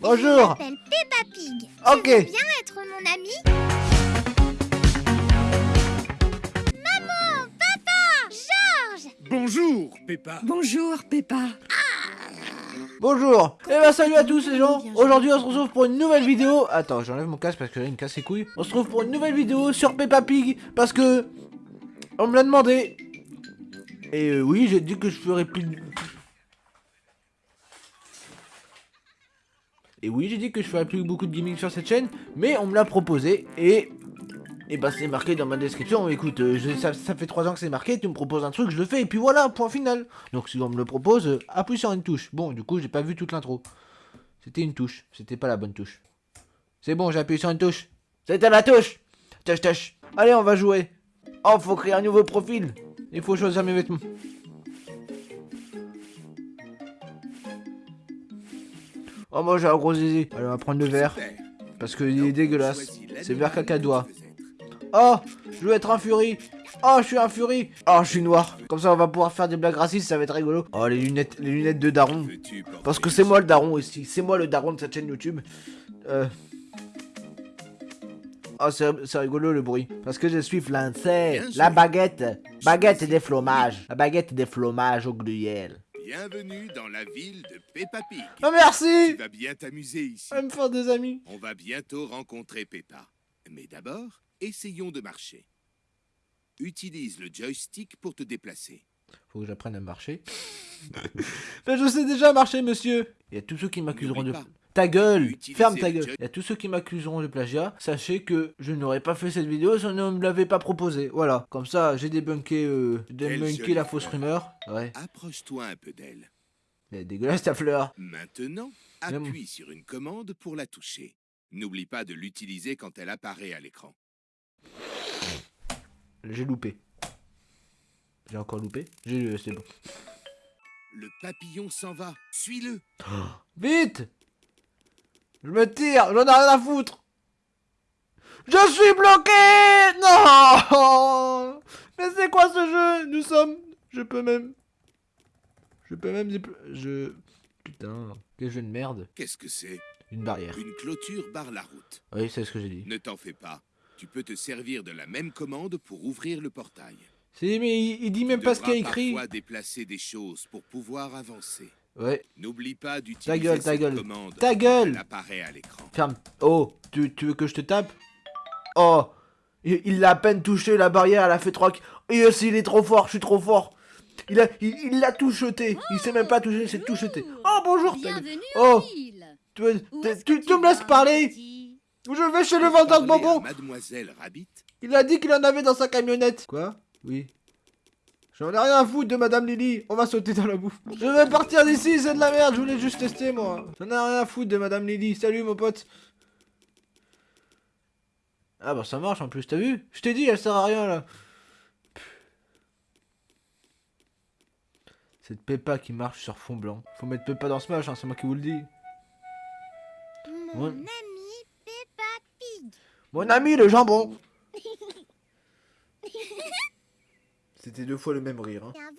Bonjour. Je m'appelle Peppa Pig. Ok. Tu veux bien être mon ami Maman, papa, Georges. Bonjour, Peppa. Bonjour, Peppa. Bonjour. Eh ben salut à tous les gens. Aujourd'hui on se retrouve pour une nouvelle vidéo. Attends, j'enlève mon casque parce que là il me casse les couilles. On se retrouve pour une nouvelle vidéo sur Peppa Pig parce que on me l'a demandé. Et euh, oui, j'ai dit que je ferais plus Et oui, j'ai dit que je ferais plus beaucoup de gaming sur cette chaîne, mais on me l'a proposé et et bah c'est marqué dans ma description, écoute, euh, ça, ça fait 3 ans que c'est marqué, tu me proposes un truc, je le fais, et puis voilà, point final. Donc si on me le propose, appuie sur une touche. Bon, du coup, j'ai pas vu toute l'intro. C'était une touche, c'était pas la bonne touche. C'est bon, j'ai appuyé sur une touche. C'était la touche Touche, touche. Allez, on va jouer. Oh, faut créer un nouveau profil. Il faut choisir mes vêtements. Oh, moi j'ai un gros zizi. Allez, on va prendre le Super. parce qu'il est dégueulasse. C'est vert que cacadois. Oh, je veux être un furie. Oh, je suis un furie. Oh, je suis noir. Comme ça, on va pouvoir faire des blagues racistes, ça va être rigolo. Oh, les lunettes, les lunettes de daron. Parce que c'est moi le daron aussi. C'est moi le daron de cette chaîne YouTube. Euh... Oh, c'est rigolo le bruit. Parce que je suis. Bien La baguette. Baguette des fromages. La baguette des fromages au gruyère. Bienvenue dans la ville de Peppa Pig. Oh, Tu merci. vas bien t'amuser ici. On va me faire des amis. On va bientôt rencontrer Peppa. Mais d'abord, essayons de marcher. Utilise le joystick pour te déplacer. Faut que j'apprenne à marcher. Mais je sais déjà marcher, monsieur. Il y a tous ceux qui m'accuseront de... Ta gueule Utiliser Ferme ta le gueule y a tous ceux qui m'accuseront de plagiat. Sachez que je n'aurais pas fait cette vidéo si on ne me l'avait pas proposé. Voilà. Comme ça, j'ai débunké, euh, débunké la fausse rumeur. Ouais. Approche-toi un peu d'elle. Elle est dégueulasse ta fleur. Maintenant, appuie sur une commande pour la toucher. N'oublie pas de l'utiliser quand elle apparaît à l'écran. J'ai loupé. J'ai encore loupé J'ai c'est bon. Le papillon s'en va. Suis-le. Vite Je me tire, j'en ai rien à foutre Je suis bloqué Non Mais c'est quoi ce jeu? Nous sommes... Je peux même... Je peux même... Je... Putain, quel jeu de merde. Qu'est-ce que c'est? Une barrière. Une clôture barre la route. Oui, c'est ce que j'ai dit. Ne t'en fais pas. Tu peux te servir de la même commande pour ouvrir le portail. C'est mais il, il dit même Tu pas ce qu'il y a écrit. parfois déplacer des choses pour pouvoir avancer. Ouais, N'oublie pas Ta d'utiliser gueule, ta cette gueule. commande. Ta gueule apparaît à l'écran. ferme. Oh, tu, tu veux que je te tape? Oh Il il l'a à peine touché la barrière, elle a fait trois... Et aussi, il est trop fort, je suis trop fort Il a, il il l'a tout jeté. Il sait même pas toucher, c'est tout jeté. Oh bonjour. ta gueule. Bienvenue Oh. Tu, tu, tu- tu me laisses parler? Je vais chez le vendeur de bonbons. Mademoiselle Rabbit? Il a dit qu'il en avait dans sa camionnette. Quoi? Oui. J'en ai rien à foutre de Madame Lily. On va sauter dans la bouffe. Je vais partir d'ici, c'est de la merde. Je voulais juste tester, moi. J'en ai rien à foutre de Madame Lily. Salut, mon pote. Ah bah ça marche en plus, t'as vu? Je t'ai dit, elle sert à rien, là. Cette Peppa qui marche sur fond blanc. Faut mettre Peppa dans Smash, hein, c'est moi qui vous le dis. Mon Ouais. ami Peppa Pig. Mon ami le jambon C'était deux fois le même rire. Hein. Bienvenue.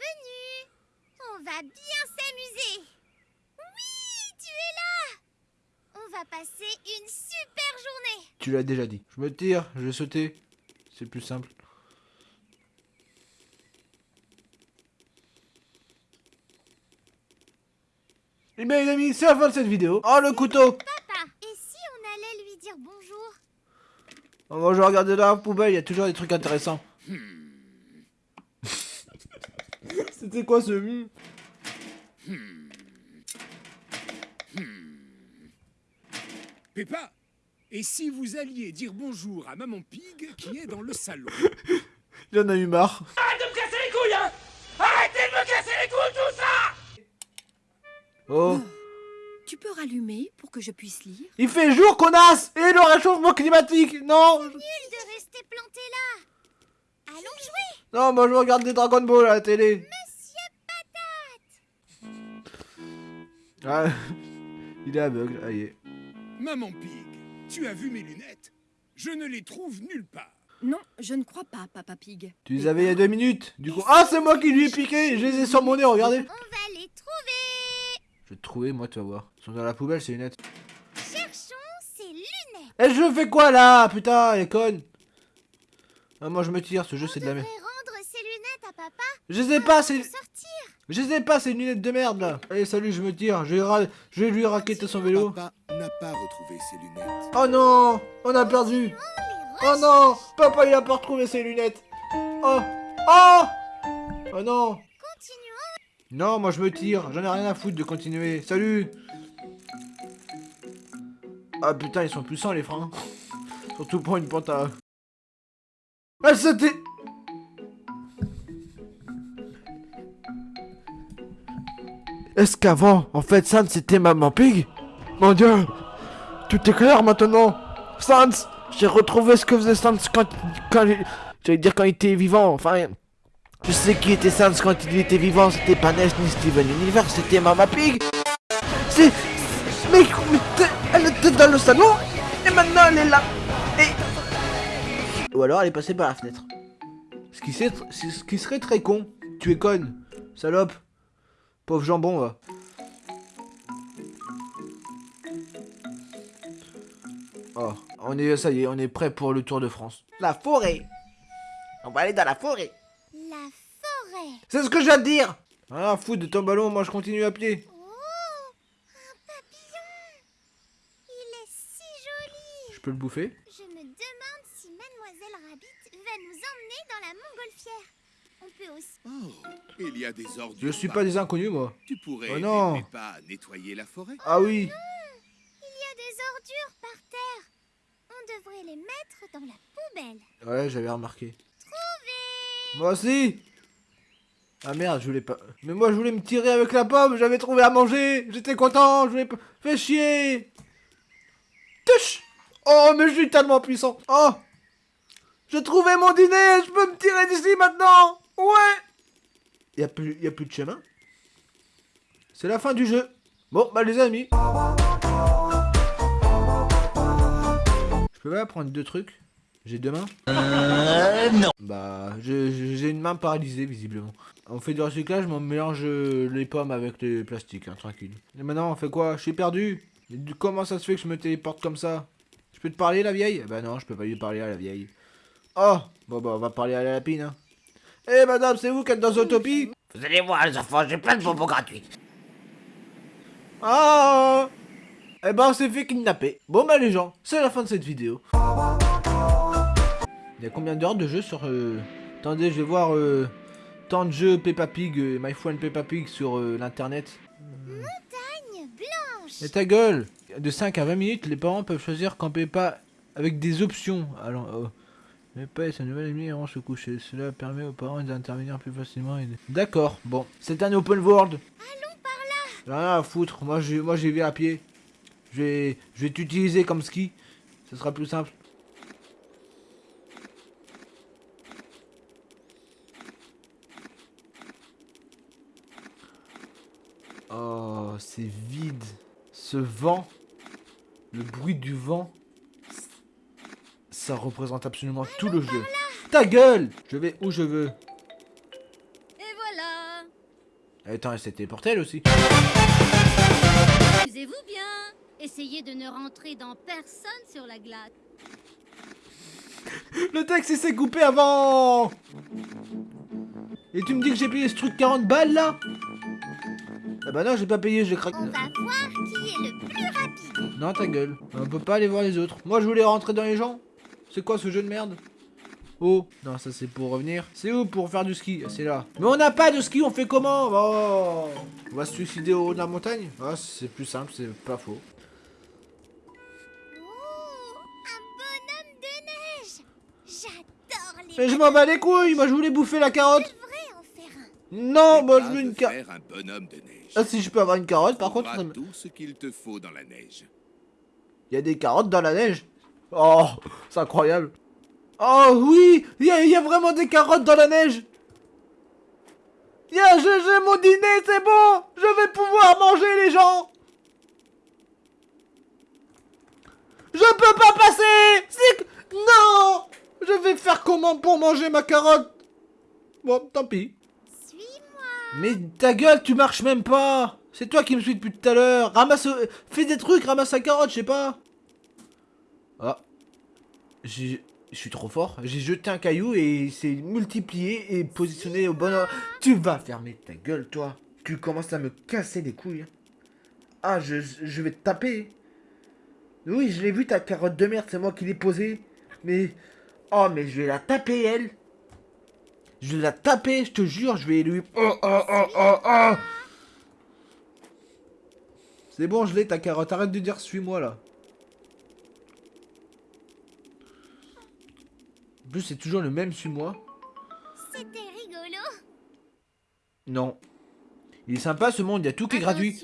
On va bien s'amuser. Oui, tu es là. On va passer une super journée. Tu l'as déjà dit. Je me tire, je vais sauter. C'est plus simple. Eh bien les amis, c'est la fin de cette vidéo. Oh le couteau Papa, et si on allait lui dire bonjour? Oh, Moi je vais regarder dans la poubelle, il y a toujours des trucs intéressants. C'était quoi ce... hmm Peppa, et si vous alliez dire bonjour à Maman Pig qui est dans le salon? J'en ai eu marre. Oh Tu peux rallumer pour que je puisse lire? Il fait jour, connasse Et le réchauffement climatique Non Nul de rester planté là. Allons jouer. Non, moi je regarde des Dragon Ball à la télé. Ah, il est aveugle, aïe. Maman Pig, tu as vu mes lunettes? Je ne les trouve nulle part. Non, je ne crois pas, Papa Pig. Tu les avais il y a deux minutes. Du coup, ah, c'est moi qui lui ai piqué. Je les ai sur mon nez, regardez. On va les trouver. Je vais te trouver, moi, tu vas voir. Ils sont dans la poubelle, ces lunettes. Et je fais quoi là? Putain, elle est conne ah, Moi je me tire, ce jeu c'est de la merde. rendre ses lunettes à papa Je sais pas, pour c'est... Je sais pas, c'est une lunette de merde là Allez, salut, je me tire, je vais, ra- je vais lui raqueter son vélo. Papa n'a pas retrouvé ses lunettes. Oh non On a perdu Oh non Papa il a pas retrouvé ses lunettes Oh Oh Oh non. Non, moi je me tire, j'en ai rien à foutre de continuer. Salut Ah putain, ils sont puissants les freins. Surtout pour une pente à... Ah c'était... Est-ce qu'avant, en fait, Sans c'était Maman Pig? Mon dieu Tout est clair maintenant Sans J'ai retrouvé ce que faisait Sans quand... quand J'allais dire quand il était vivant, enfin... Je sais qui était Sans quand il était vivant, c'était pas Ness ni Steven Universe, c'était Mama Pig C'est... Mais, elle était dans le salon, et maintenant elle est là Et... Ou alors elle est passée par la fenêtre. Ce qui, ce qui serait très con. Tu es conne, salope. Pauvre jambon, va. Oh, on est, ça y est, on est prêt pour le Tour de France. La forêt On va aller dans la forêt La forêt. C'est ce que je viens de dire Ah, foutre de ton ballon, moi je continue à pied. Oh, un papillon. Il est si joli. Je peux le bouffer? Je me demande si Mademoiselle Rabbit va nous emmener dans la montgolfière. On peut aussi. Oh, il y a des ordures. Je suis pas des inconnus, moi. Tu pourrais Oh non. Peppa à nettoyer la forêt. Ah oui Il y a des ordures par terre. On devrait les mettre dans la poubelle. Ouais, j'avais remarqué. Moi aussi Ah merde, je voulais pas... Mais moi je voulais me tirer avec la pomme, j'avais trouvé à manger J'étais content, je voulais pas... Fais chier Tush Oh, mais je suis tellement puissant Oh J'ai trouvé mon dîner, je peux me tirer d'ici maintenant Ouais. Y a, plus, y a plus de chemin. C'est la fin du jeu. Bon, bah les amis. Je peux pas prendre deux trucs? J'ai deux mains? Bah, je- je- j'ai une main paralysée, visiblement. On fait du recyclage, mais on mélange euh, les pommes avec les plastiques, hein, tranquille. Et maintenant, on fait quoi? Je suis perdu. Comment ça se fait que je me téléporte comme ça? Je peux te parler, la vieille? Bah non, je peux pas lui parler à la vieille. Oh! Bon, bah, on va parler à la lapine, hein. Eh, madame, c'est vous qui êtes dans Autopie Vous allez voir les enfants, j'ai plein de bonbons gratuits. Ah Eh ben, on s'est fait kidnapper. Bon, bah, les gens, c'est la fin de cette vidéo. Il y a combien d'heures de jeu sur... euh, Attendez, je vais voir... euh, Tant de jeux Peppa Pig, euh, My Friend Peppa Pig sur euh, l'internet. Montagne blanche. Et ta gueule De 5 à 20 minutes, les parents peuvent choisir quand Peppa avec des options. Alors, oh. Peppa et sa nouvelle amie iront se coucher. Cela permet aux parents d'intervenir plus facilement. et D'accord, bon. C'est un open world. Allons par là. Rien à foutre. Moi, j'ai, moi, j'y vais à pied. Je vais, je vais t'utiliser comme ski. Ce sera plus simple. Oh, c'est vide. Ce vent, le bruit du vent, ça représente absolument tout le jeu. Ta gueule Je vais où je veux. Et voilà Attends, c'était pour elle aussi. Amusez-vous bien Essayez de ne rentrer dans personne sur la glace. Le texte il s'est coupé avant Et tu me dis que j'ai payé ce truc 40 balles là? Ah bah non j'ai pas payé, j'ai craqué. On va voir qui est le plus rapide. Non ta gueule, on peut pas aller voir les autres. Moi je voulais rentrer dans les gens. C'est quoi ce jeu de merde Oh, non ça c'est pour revenir. C'est où pour faire du ski C'est là. Mais on n'a pas de ski, on fait comment Oh On va se suicider au haut de la montagne Ah c'est plus simple, c'est pas faux. Oh, un bonhomme de neige. J'adore les. Mais je m'en bats les couilles, moi je voulais bouffer la carotte devrais en faire un. Non, moi je veux une carotte faire un bonhomme de neige. Ah si je peux avoir une carotte par contre... auras ça me- tout ce qu'il te faut dans la neige. Il y a des carottes dans la neige. Oh, c'est incroyable. Oh oui, il y, a- il y a vraiment des carottes dans la neige. Yeah, j'ai j'ai mon dîner, c'est bon. Je vais pouvoir manger les gens. Je peux pas passer. C'est non. Je vais faire comment pour manger ma carotte? Bon, tant pis. Suis-moi. Mais ta gueule, tu marches même pas C'est toi qui me suis depuis tout à l'heure Ramasse... Fais des trucs, ramasse la carotte, je sais pas. Je suis trop fort. J'ai jeté un caillou et il s'est multiplié et positionné au bon endroit. Tu vas fermer ta gueule, toi. Tu commences à me casser les couilles. Ah, je, je vais te taper. Oui, je l'ai vu ta carotte de merde, c'est moi qui l'ai posée. Mais... Oh, mais je vais la taper, elle. Je vais la taper, je te jure, je vais lui... Oh, oh, oh, oh, oh C'est bon, je l'ai, ta carotte. Arrête de dire suis-moi, là. En plus, c'est toujours le même suis-moi. C'était rigolo. Non. Il est sympa, ce monde, il y a tout qui est gratuit.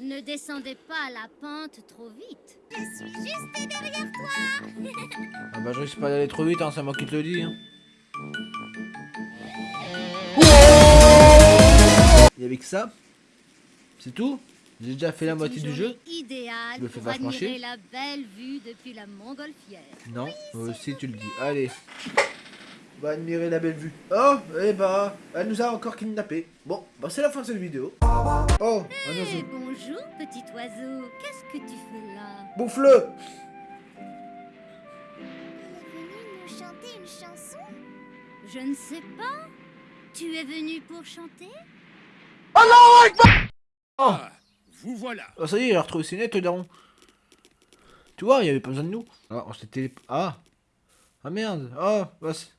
Ne descendez pas la pente trop vite. Je suis juste derrière toi. Ah bah, je risque pas d'aller trop vite, hein, c'est moi qui te le dis. Hein. Et avec ça, c'est tout? J'ai déjà fait la moitié du jeu. Idéal Tu me fais vachement chier. la belle vue depuis la montgolfière. Non, moi aussi tu le dis. Allez. On va admirer la belle vue. Oh, eh bah, elle nous a encore kidnappé. Bon, bah c'est la fin de cette vidéo. Oh, un Eh, oiseau. bonjour petit oiseau, qu'est-ce que tu fais là? Bouffe-le Il est venu nous chanter une chanson? Je ne sais pas. Tu es venu pour chanter? Oh Ah, vous voilà. Oh, ça y est, il a retrouvé ses nettes, daron. Tu vois, il y avait pas besoin de nous. Ah, on s'était... Ah Ah merde Ah, bah c'est-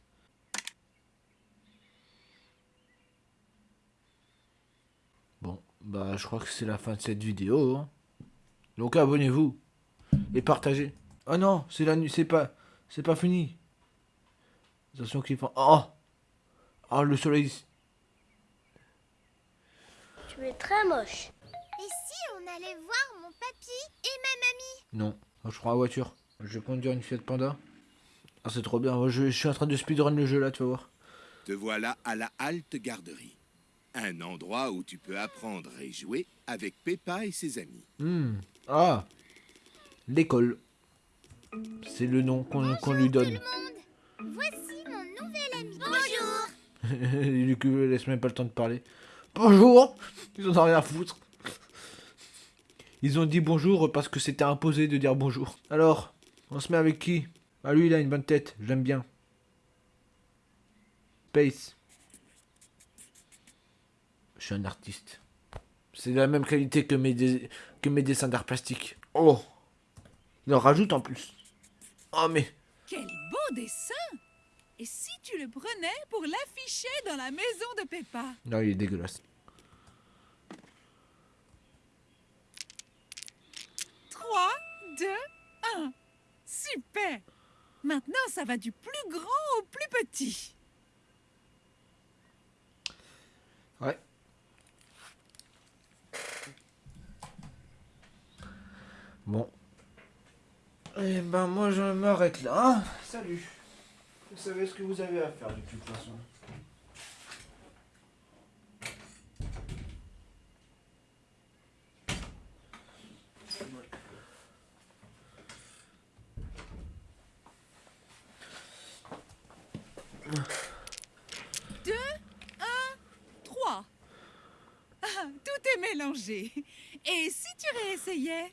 Bon, bah je crois que c'est la fin de cette vidéo. hein. Donc abonnez-vous. Et partagez. Oh non, c'est la nuit, c'est pas... C'est pas fini. Attention qu'il fait... Oh Oh, le soleil... Tu es très moche. Allait voir mon papy et ma mamie Non, moi, je prends la voiture. Je vais conduire une Fiat Panda. Ah, c'est trop bien. Moi, je, je suis en train de speedrun le jeu là, tu vas voir. Te voilà à la halte garderie. Un endroit où tu peux apprendre et jouer avec Peppa et ses amis. Hmm. Ah L'école. C'est le nom qu'on qu'on lui donne. Voici mon nouvel ami. Bonjour. du coup, laisse même pas le temps de parler. Bonjour Ils en ont rien à foutre. Ils ont dit bonjour parce que c'était imposé de dire bonjour. Alors, on se met avec qui? Ah, lui, il a une bonne tête. Je l'aime bien. Space. Je suis un artiste. C'est de la même qualité que mes, dé- que mes dessins d'art plastique. Oh Il en rajoute en plus. Oh, mais... Quel beau dessin Et si tu le prenais pour l'afficher dans la maison de Peppa? Non, il est dégueulasse. 3, 2, 1. Super Maintenant, ça va du plus grand au plus petit. Ouais. Bon. Eh ben moi je m'arrête là. hein. Salut. Vous savez ce que vous avez à faire de toute façon. yẹ.